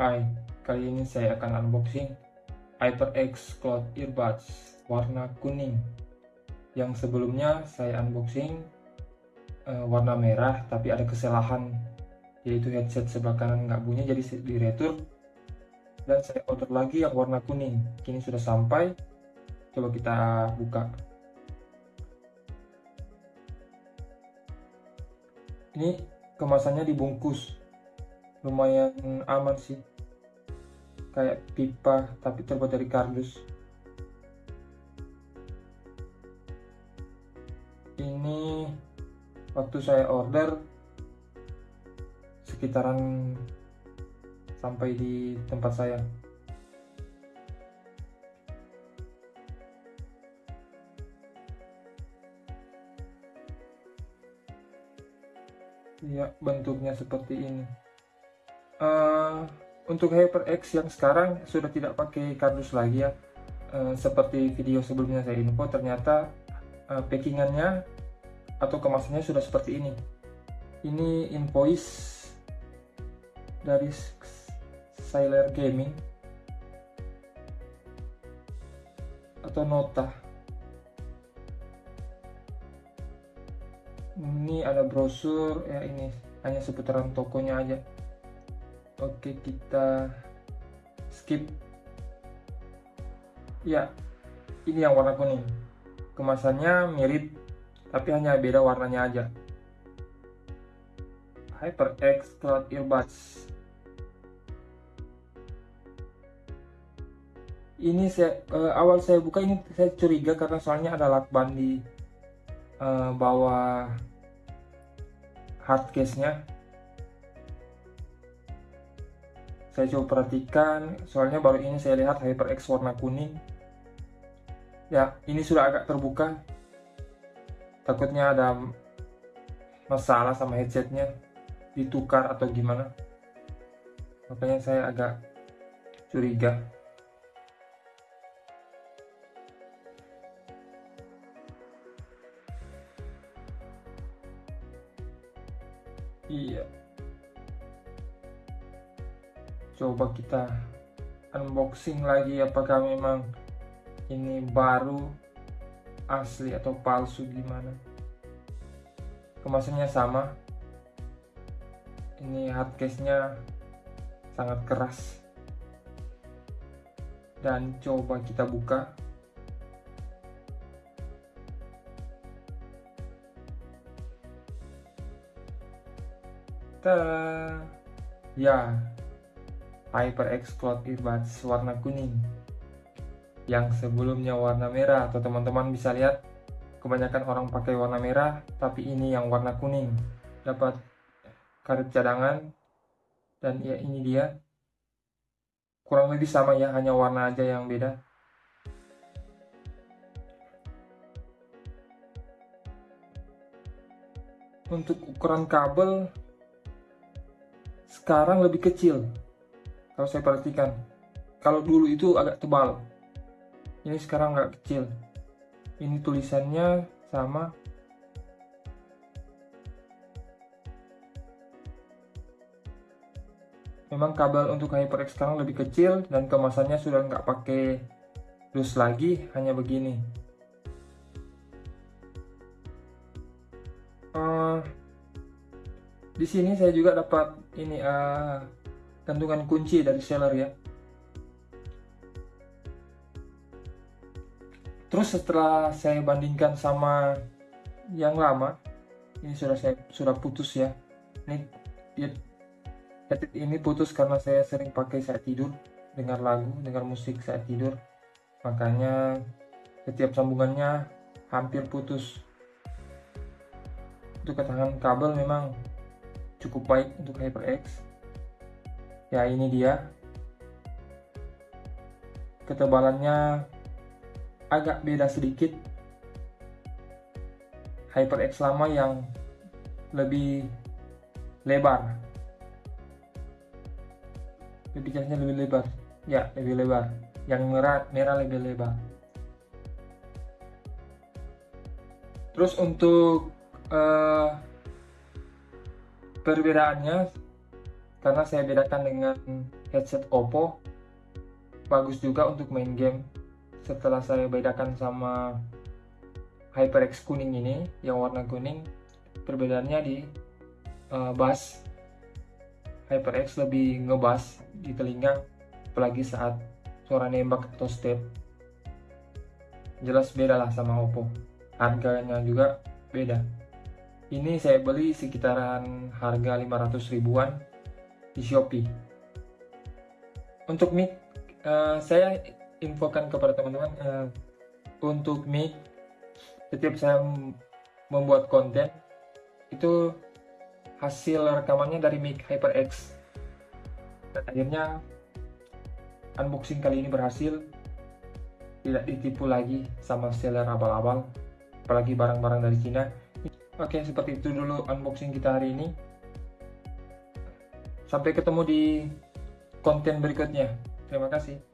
Hai, kali ini saya akan unboxing HyperX Cloud Earbuds warna kuning. Yang sebelumnya saya unboxing uh, warna merah tapi ada kesalahan. Yaitu headset sebelah kanan nggak bunyi jadi di retur dan saya order lagi yang warna kuning. Kini sudah sampai. Coba kita buka. Ini kemasannya dibungkus. Lumayan aman sih kayak pipa tapi terbuat dari kardus. Ini waktu saya order sekitaran sampai di tempat saya. Ya bentuknya seperti ini. Uh, untuk HyperX yang sekarang sudah tidak pakai kardus lagi ya. Uh, seperti video sebelumnya saya info ternyata uh, packingannya atau kemasannya sudah seperti ini. Ini invoice dari Sailor Gaming. Atau nota. Ini ada brosur ya ini hanya seputaran tokonya aja oke kita skip. Ya ini yang warna kuning. Kemasannya mirip tapi hanya beda warnanya aja. HyperX Cloud Earbuds. Ini saya uh, awal saya buka ini saya curiga karena soalnya ada lakban di uh, bawah hardcase-nya saya coba perhatikan soalnya baru ini saya lihat HyperX warna kuning. Ya ini sudah agak terbuka. Takutnya ada masalah sama headsetnya ditukar atau gimana. Makanya saya agak curiga coba kita unboxing lagi apakah memang ini baru asli atau palsu gimana? Kemasannya sama. Ini hardcase nya sangat keras. Dan coba kita buka. Ta ya HyperX Cloud Earbuds warna kuning yang sebelumnya warna merah. Atau teman-teman bisa lihat kebanyakan orang pakai warna merah tapi ini yang warna kuning. Dapat karet cadangan dan ya ini dia. Kurang lebih sama ya hanya warna aja yang beda. Untuk ukuran kabel sekarang lebih kecil kalau saya perhatikan. Kalau dulu itu agak tebal. Ini sekarang agak kecil. Ini tulisannya sama. Memang kabel untuk HyperX sekarang lebih kecil dan kemasannya sudah nggak pakai dus lagi hanya begini. Di sini saya juga dapat ini uh, gantungan kunci dari seller ya. Terus setelah saya bandingkan sama yang lama ini sudah saya sudah putus ya. Ini dia ini putus karena saya sering pakai saat tidur dengar lagu dengar musik saat tidur. Makanya setiap sambungannya hampir putus. Untuk ketahanan kabel memang cukup baik untuk HyperX ya ini dia. Ketebalannya agak beda sedikit. HyperX lama yang lebih lebar. Lebih lebih lebar. Ya lebih lebar. Yang merah merah lebih lebar. Terus untuk uh, perbedaannya karena saya bedakan dengan headset Oppo bagus juga untuk main game. Setelah saya bedakan sama HyperX kuning ini yang warna kuning perbedaannya di uh, bass. HyperX lebih ngebas di telinga apalagi saat suara nembak atau step. Jelas beda lah sama Oppo. Harganya juga beda. Ini saya beli sekitaran harga 500 ribuan di Shopee. Untuk mic uh, saya infokan kepada teman-teman uh, untuk mic setiap saya membuat konten itu hasil rekamannya dari mic HyperX. Dan akhirnya unboxing kali ini berhasil tidak ditipu lagi sama seller abal-abal apalagi barang-barang dari Cina. Oke seperti itu dulu unboxing kita hari ini sampai ketemu di konten berikutnya. Terima kasih